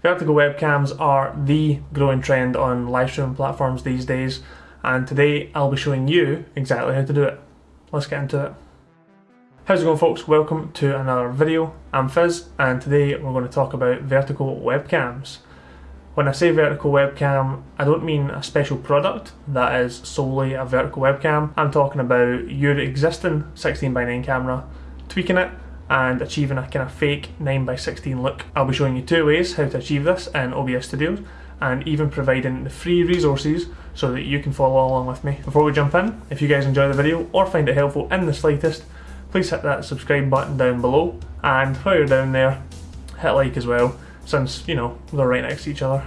Vertical webcams are the growing trend on live streaming platforms these days, and today I'll be showing you exactly how to do it. Let's get into it. How's it going folks? Welcome to another video. I'm Fizz and today we're going to talk about vertical webcams. When I say vertical webcam, I don't mean a special product that is solely a vertical webcam. I'm talking about your existing 16x9 camera, tweaking it and achieving a kind of fake 9x16 look. I'll be showing you two ways how to achieve this in OBS Studios and even providing the free resources so that you can follow along with me. Before we jump in, if you guys enjoy the video or find it helpful in the slightest, please hit that subscribe button down below and while you're down there, hit like as well since, you know, they're right next to each other.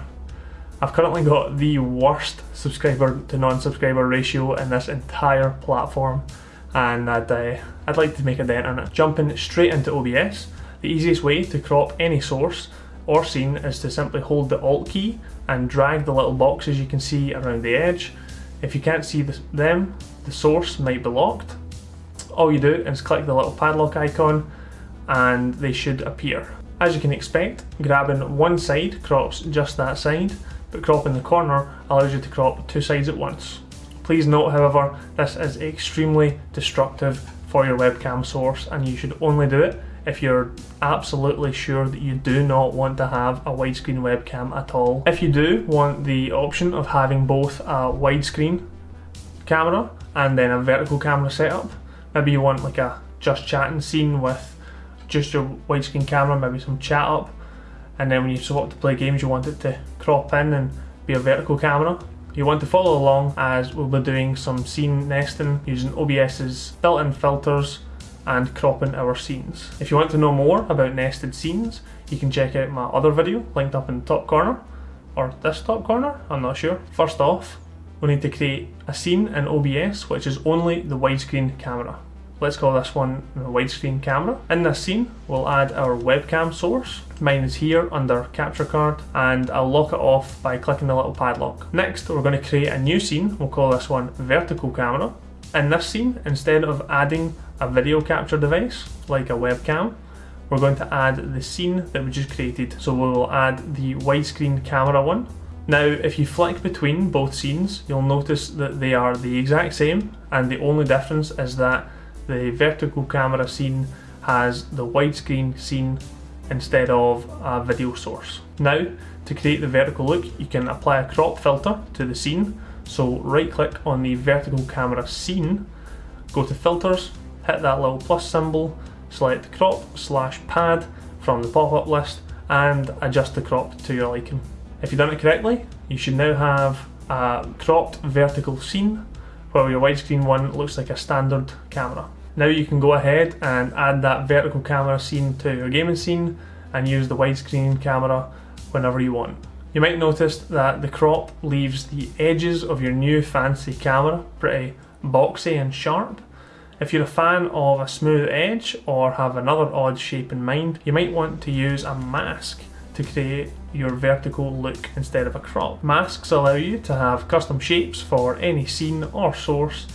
I've currently got the worst subscriber to non-subscriber ratio in this entire platform and I'd, uh, I'd like to make a dent in it. Jumping straight into OBS, the easiest way to crop any source or scene is to simply hold the Alt key and drag the little boxes you can see around the edge. If you can't see them, the source might be locked. All you do is click the little padlock icon and they should appear. As you can expect, grabbing one side crops just that side, but cropping the corner allows you to crop two sides at once. Please note however, this is extremely destructive for your webcam source and you should only do it if you're absolutely sure that you do not want to have a widescreen webcam at all. If you do want the option of having both a widescreen camera and then a vertical camera setup, maybe you want like a just chatting scene with just your widescreen camera, maybe some chat up, and then when you swap to play games you want it to crop in and be a vertical camera, you want to follow along as we'll be doing some scene nesting using OBS's built-in filters and cropping our scenes. If you want to know more about nested scenes, you can check out my other video linked up in the top corner, or this top corner, I'm not sure. First off, we need to create a scene in OBS which is only the widescreen camera. Let's call this one the widescreen camera. In this scene, we'll add our webcam source. Mine is here under capture card and I'll lock it off by clicking the little padlock. Next, we're going to create a new scene. We'll call this one vertical camera. In this scene, instead of adding a video capture device like a webcam, we're going to add the scene that we just created. So we will add the widescreen camera one. Now, if you flick between both scenes, you'll notice that they are the exact same and the only difference is that the vertical camera scene has the widescreen scene instead of a video source. Now, to create the vertical look, you can apply a crop filter to the scene. So right click on the vertical camera scene, go to filters, hit that little plus symbol, select crop slash pad from the pop-up list and adjust the crop to your liking. If you've done it correctly, you should now have a cropped vertical scene while your widescreen one looks like a standard camera. Now you can go ahead and add that vertical camera scene to your gaming scene and use the widescreen camera whenever you want. You might notice that the crop leaves the edges of your new fancy camera pretty boxy and sharp. If you're a fan of a smooth edge or have another odd shape in mind, you might want to use a mask to create your vertical look instead of a crop. Masks allow you to have custom shapes for any scene or source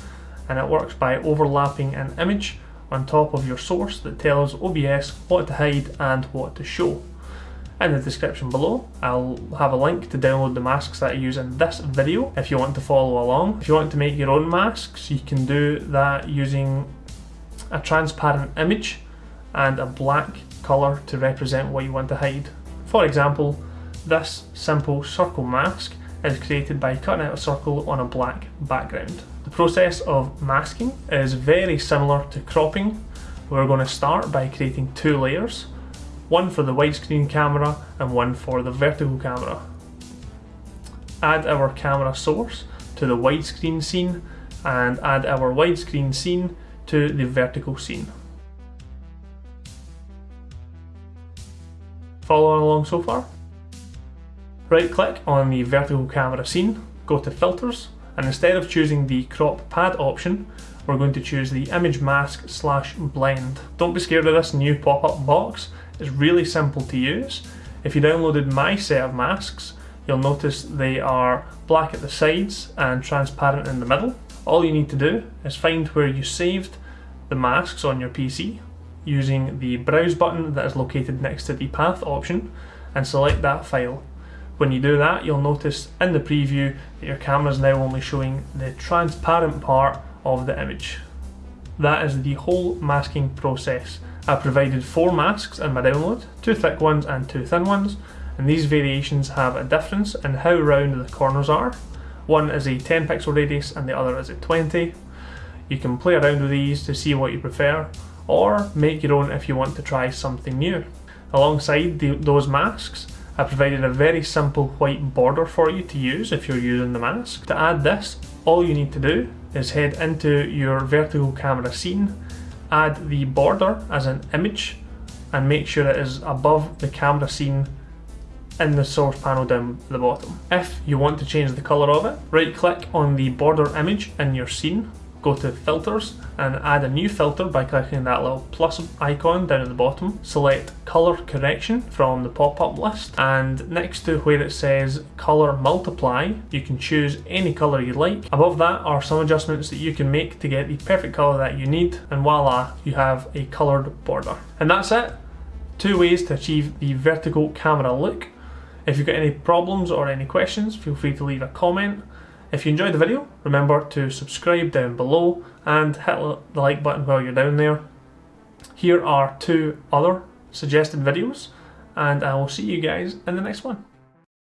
and it works by overlapping an image on top of your source that tells OBS what to hide and what to show. In the description below, I'll have a link to download the masks that I use in this video if you want to follow along. If you want to make your own masks, you can do that using a transparent image and a black colour to represent what you want to hide. For example, this simple circle mask is created by cutting out a circle on a black background. The process of masking is very similar to cropping. We're going to start by creating two layers, one for the widescreen camera and one for the vertical camera. Add our camera source to the widescreen scene and add our widescreen scene to the vertical scene. Following along so far? Right click on the vertical camera scene, go to filters, and instead of choosing the crop pad option, we're going to choose the image mask slash blend. Don't be scared of this new pop-up box, it's really simple to use. If you downloaded my set of masks, you'll notice they are black at the sides and transparent in the middle. All you need to do is find where you saved the masks on your PC using the browse button that is located next to the path option and select that file. When you do that, you'll notice in the preview that your camera is now only showing the transparent part of the image. That is the whole masking process. I've provided four masks in my download, two thick ones and two thin ones, and these variations have a difference in how round the corners are. One is a 10 pixel radius and the other is a 20. You can play around with these to see what you prefer, or make your own if you want to try something new. Alongside the, those masks, I provided a very simple white border for you to use if you're using the mask. To add this, all you need to do is head into your vertical camera scene, add the border as an image, and make sure it is above the camera scene in the source panel down the bottom. If you want to change the colour of it, right click on the border image in your scene go to filters and add a new filter by clicking that little plus icon down at the bottom. Select color correction from the pop-up list and next to where it says color multiply you can choose any color you like. Above that are some adjustments that you can make to get the perfect color that you need and voila you have a colored border. And that's it. Two ways to achieve the vertical camera look. If you've got any problems or any questions feel free to leave a comment. If you enjoyed the video, remember to subscribe down below and hit the like button while you're down there. Here are two other suggested videos and I will see you guys in the next one.